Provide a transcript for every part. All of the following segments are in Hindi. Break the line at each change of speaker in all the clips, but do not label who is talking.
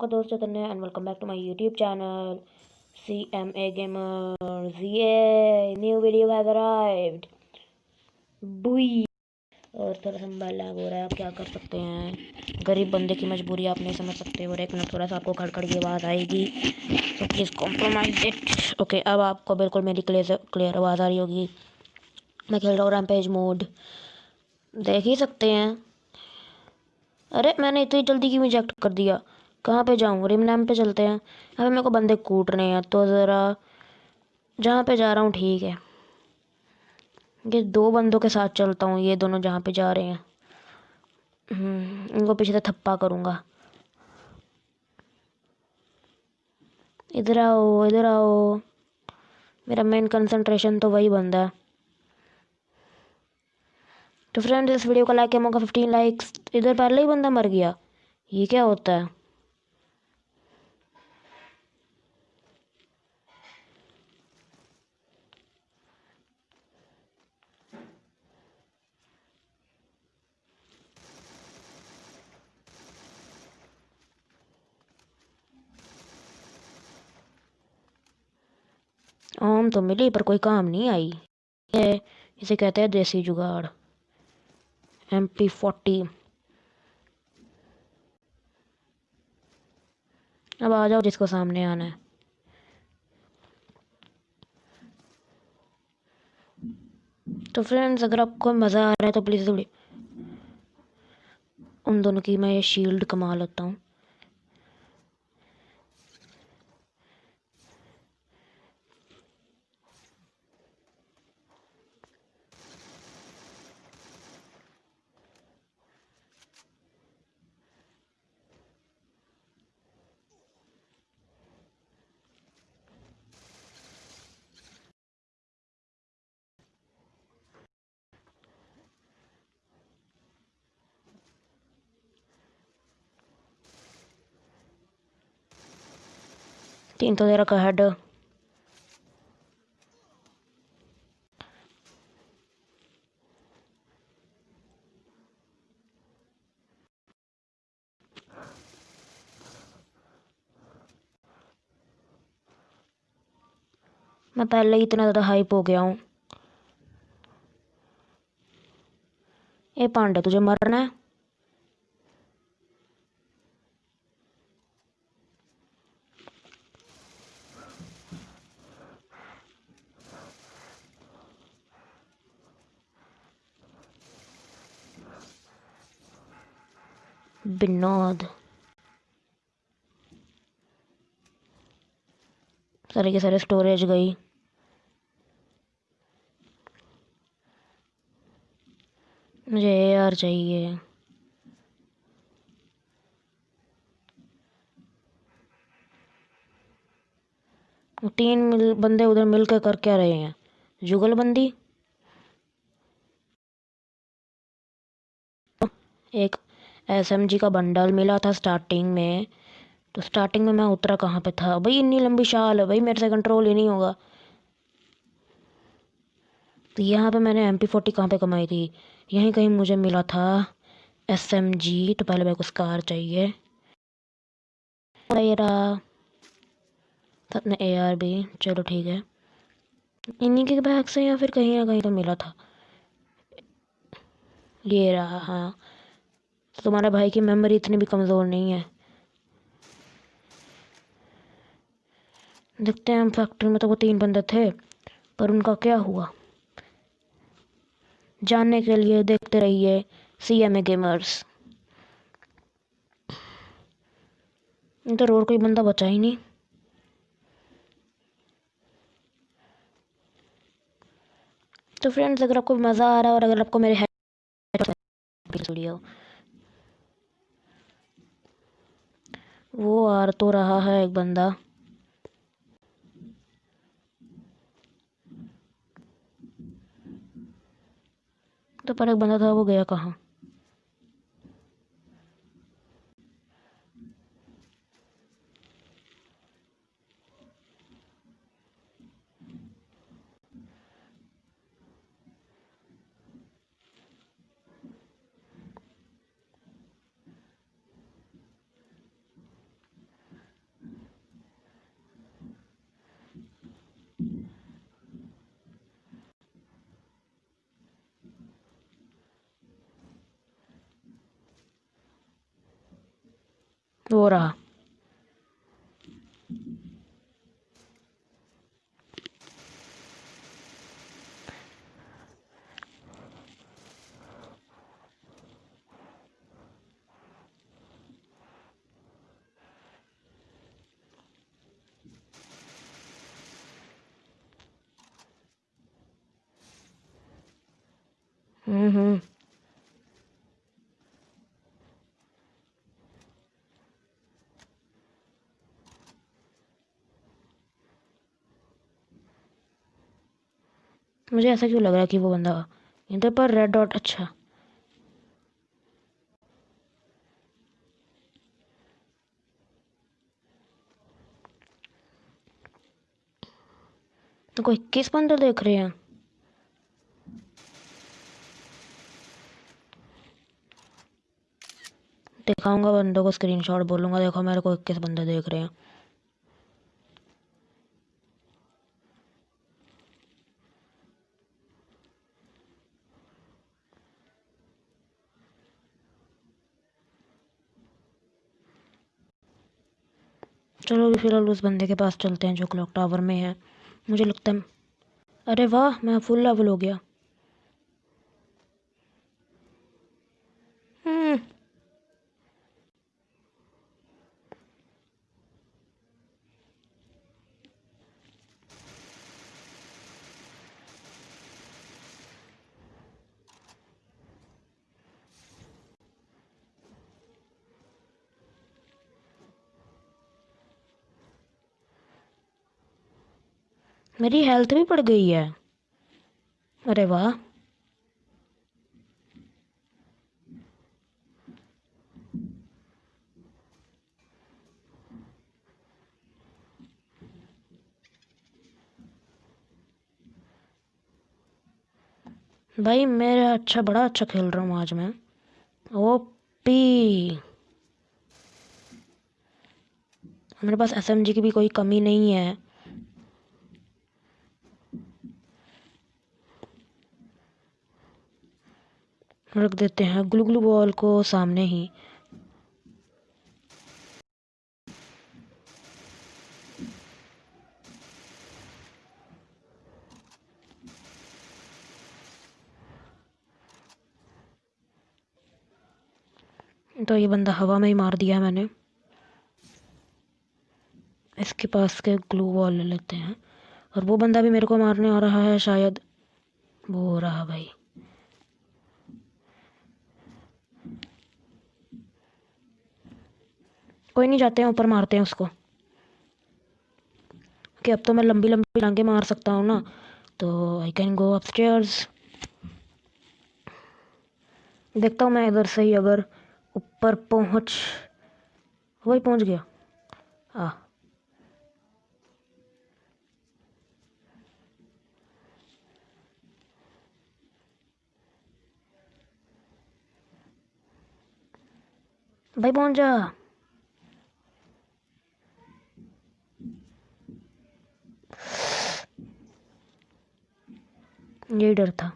आपका दोस्त Chaitanya and welcome back to my YouTube channel C M A gamers ये न्यू वीडियो हैज़ अराइव्ड बुई और थोड़ा सा मोबाइल लैग हो रहा है, आप क्या कर सकते हैं? गरीब बंदे की मजबूरी आप नहीं समझ सकते, और एक मिनट थोड़ा सा आपको खड़खड़ की आवाज़ आएगी तो प्लीज़ कॉम्प्रोमाइज इट ओके अब आपको बिल्कुल मेरी क्लियर क्लियर आवाज़ आ रही होगी। मैं खेल रहा हूँ रैमपेज मोड देख ही सकते हैं। अरे, मैंने इतनी जल्दी क्यों रिजेक्ट कर दिया? कहाँ पे जाऊँ? रिम नैम पे चलते हैं। अभी मेरे को बंदे कूट रहे हैं तो ज़रा जहाँ पे जा रहा हूँ ठीक है। ये दो बंदों के साथ चलता हूँ ये दोनों जहाँ पे जा रहे हैं। हम्म, इनको पीछे से थप्पा करूँगा। इधर आओ इधर आओ। मेरा मेन कंसंट्रेशन तो वही बंदा है। तो फ्रेंड्स इस वीडियो को लाइक किया मौका फिफ्टीन लाइक्स इधर पहले ही बंदा मर गया। ये क्या होता है? आम तो मिली, पर कोई काम नहीं आई। ये, इसे कहते हैं देसी जुगाड़। M P forty. अब आ जाओ जिसको सामने आना है। तो फ्रेंड्स अगर आपको मज़ा आ रहा है तो प्लीज़ उन दोनों की मैं ये शील्ड कमा लेता हूँ। तीन तो दे रखा हेड मैं पहले ही इतना ज़्यादा हाइप हो गया हूँ। ये पांडे, तुझे मरना है? विनोद सारे के सारे स्टोरेज गई। मुझे यार चाहिए। तीन मिल, बंदे उधर मिलकर कर क्या रहे हैं? जुगलबंदी एक एसएमजी का बंडल मिला था स्टार्टिंग में। तो स्टार्टिंग में मैं उतरा कहाँ पे था? भाई, इतनी लंबी शाल है भाई, मेरे से कंट्रोल ही नहीं होगा। तो यहाँ पे मैंने एम पी फोर्टी कहाँ पर कमाई थी? यहीं कहीं मुझे मिला था एस एम जी तो पहले मेरे को स्कार चाहिए। ए आर भी। चलो ठीक है। इन्हीं के बैग से या फिर कहीं ना कहीं तो मिला था। ये रहा हाँ। तो तुम्हारा भाई की मेमोरी इतनी भी कमज़ोर नहीं है। देखते हैं हम फैक्ट्री में तो वो तीन बंदे थे, पर उनका क्या हुआ? जानने के लिए देखते रहिए सी एम ए गेमर्स इधर और कोई बंदा बचा ही नहीं। तो फ्रेंड्स अगर आपको मज़ा आ रहा है और अगर आपको मेरे वीडियो वो आर तो रहा है एक बंदा। तो पर एक बंदा था, वो गया कहाँ? वो रहा हम्म मुझे ऐसा क्यों लग रहा है कि वो बंदा इधर पर रेड डॉट अच्छा। तो कोई किस बंदे देख रहे हैं? दिखाऊँगा बंदों को स्क्रीनशॉट बोलूँगा, देखो मेरे को इक्कीस बंदे देख रहे हैं। चलो अभी फ़िलहाल उस बंदे के पास चलते हैं जो क्लॉक टावर में है। मुझे लगता है अरे वाह, मैं फुल लेवल हो गया। मेरी हेल्थ भी बढ़ गई है। अरे वाह। भाई, मेरा अच्छा बड़ा अच्छा खेल रहा हूँ आज मैं। ओपी। मेरे पास एसएमजी की भी कोई कमी नहीं है। रख देते हैं ग्लू ग्लू बॉल को सामने ही। तो ये बंदा हवा में ही मार दिया मैंने। इसके पास के ग्लू वॉल ले लेते हैं। और वो बंदा भी मेरे को मारने आ रहा है शायद। वो हो रहा भाई। कोई नहीं जाते हैं, ऊपर मारते हैं उसको। कि अब तो मैं लंबी लंबी लांगे मार सकता हूँ ना तो आई कैन गो अपस्टेयर्स देखता हूँ मैं इधर से ही अगर ऊपर पहुँच, वही पहुँच गया। हाँ भाई पहुँच जा। यही डर था।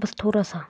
बस थोड़ा सा।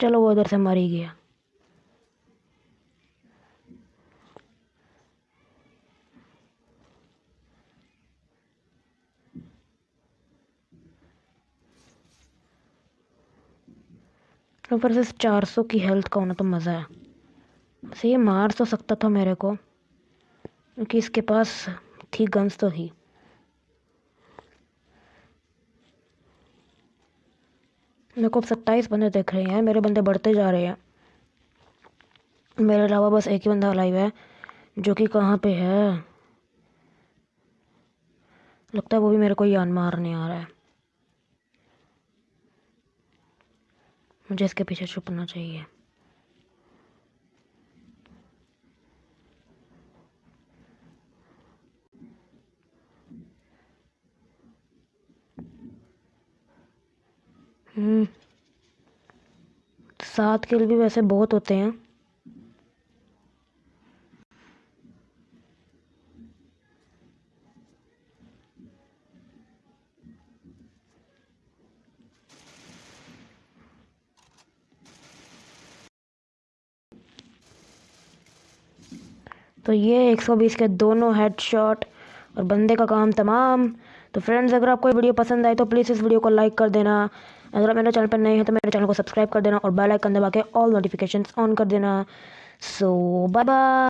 चलो वो इधर से मर ही गया। ऊपर से चार सौ की हेल्थ का होना तो मज़ा है। वैसे ये मार तो सकता था मेरे को, क्योंकि इसके पास थी गन्स तो थी। मेरे को अब सत्ताईस बंदे देख रहे हैं, मेरे बंदे बढ़ते जा रहे हैं। मेरे अलावा बस एक ही बंदा लाइव है, जो कि कहाँ पे है? लगता है वो भी मेरे को यान मारने आ रहा है। मुझे इसके पीछे छुपना चाहिए। सात किल भी वैसे बहुत होते हैं। तो ये 120 के दोनों हेडशॉट और बंदे का काम तमाम। तो फ्रेंड्स अगर आपको ये वीडियो पसंद आए तो प्लीज़ इस वीडियो को लाइक कर देना। अगर आप मेरे चैनल पर नए हैं तो मेरे चैनल को सब्सक्राइब कर देना और बेल आइकन दबा के ऑल नोटिफिकेशंस ऑन कर देना। सो बाय बाय